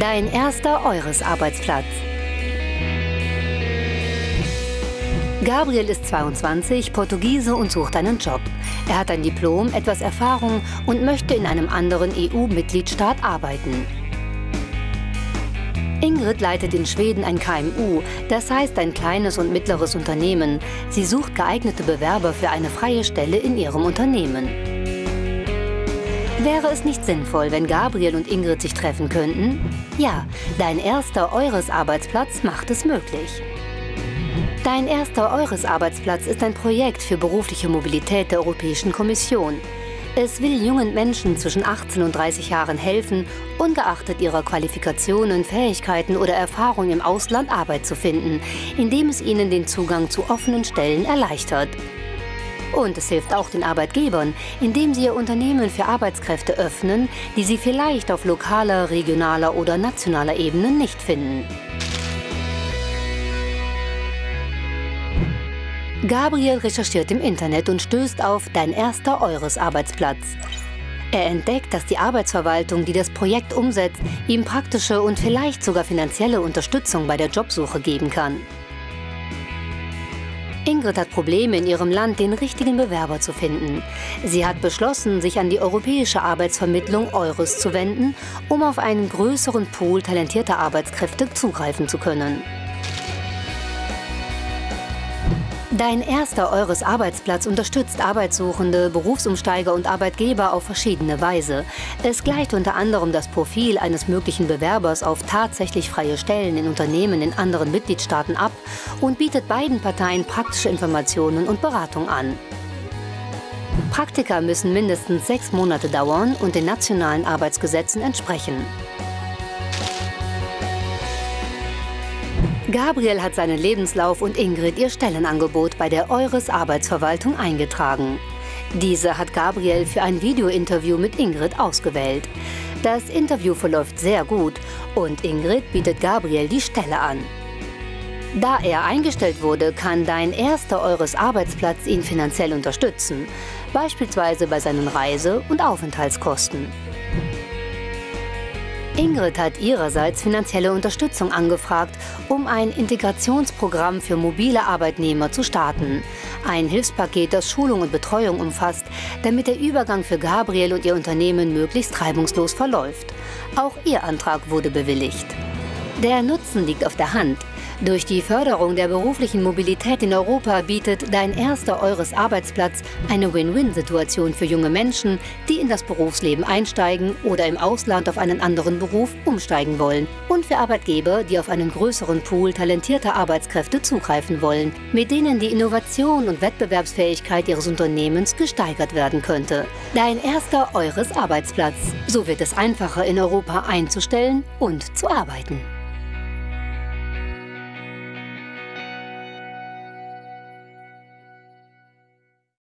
Dein erster Eures-Arbeitsplatz. Gabriel ist 22, Portugiese und sucht einen Job. Er hat ein Diplom, etwas Erfahrung und möchte in einem anderen EU-Mitgliedstaat arbeiten. Ingrid leitet in Schweden ein KMU, das heißt ein kleines und mittleres Unternehmen. Sie sucht geeignete Bewerber für eine freie Stelle in ihrem Unternehmen. Wäre es nicht sinnvoll, wenn Gabriel und Ingrid sich treffen könnten? Ja, dein erster Eures-Arbeitsplatz macht es möglich. Dein erster Eures-Arbeitsplatz ist ein Projekt für berufliche Mobilität der Europäischen Kommission. Es will jungen Menschen zwischen 18 und 30 Jahren helfen, ungeachtet ihrer Qualifikationen, Fähigkeiten oder Erfahrung im Ausland Arbeit zu finden, indem es ihnen den Zugang zu offenen Stellen erleichtert. Und es hilft auch den Arbeitgebern, indem sie ihr Unternehmen für Arbeitskräfte öffnen, die sie vielleicht auf lokaler, regionaler oder nationaler Ebene nicht finden. Gabriel recherchiert im Internet und stößt auf Dein erster Eures-Arbeitsplatz. Er entdeckt, dass die Arbeitsverwaltung, die das Projekt umsetzt, ihm praktische und vielleicht sogar finanzielle Unterstützung bei der Jobsuche geben kann. Ingrid hat Probleme in ihrem Land, den richtigen Bewerber zu finden. Sie hat beschlossen, sich an die europäische Arbeitsvermittlung Eures zu wenden, um auf einen größeren Pool talentierter Arbeitskräfte zugreifen zu können. Dein erster Eures Arbeitsplatz unterstützt Arbeitssuchende, Berufsumsteiger und Arbeitgeber auf verschiedene Weise. Es gleicht unter anderem das Profil eines möglichen Bewerbers auf tatsächlich freie Stellen in Unternehmen in anderen Mitgliedstaaten ab und bietet beiden Parteien praktische Informationen und Beratung an. Praktika müssen mindestens sechs Monate dauern und den nationalen Arbeitsgesetzen entsprechen. Gabriel hat seinen Lebenslauf und Ingrid ihr Stellenangebot bei der Eures Arbeitsverwaltung eingetragen. Diese hat Gabriel für ein Videointerview mit Ingrid ausgewählt. Das Interview verläuft sehr gut und Ingrid bietet Gabriel die Stelle an. Da er eingestellt wurde, kann dein erster Eures Arbeitsplatz ihn finanziell unterstützen, beispielsweise bei seinen Reise- und Aufenthaltskosten. Ingrid hat ihrerseits finanzielle Unterstützung angefragt, um ein Integrationsprogramm für mobile Arbeitnehmer zu starten. Ein Hilfspaket, das Schulung und Betreuung umfasst, damit der Übergang für Gabriel und ihr Unternehmen möglichst reibungslos verläuft. Auch ihr Antrag wurde bewilligt. Der Nutzen liegt auf der Hand. Durch die Förderung der beruflichen Mobilität in Europa bietet dein erster Eures Arbeitsplatz eine Win-Win-Situation für junge Menschen, die in das Berufsleben einsteigen oder im Ausland auf einen anderen Beruf umsteigen wollen und für Arbeitgeber, die auf einen größeren Pool talentierter Arbeitskräfte zugreifen wollen, mit denen die Innovation und Wettbewerbsfähigkeit ihres Unternehmens gesteigert werden könnte. Dein erster Eures Arbeitsplatz. So wird es einfacher in Europa einzustellen und zu arbeiten.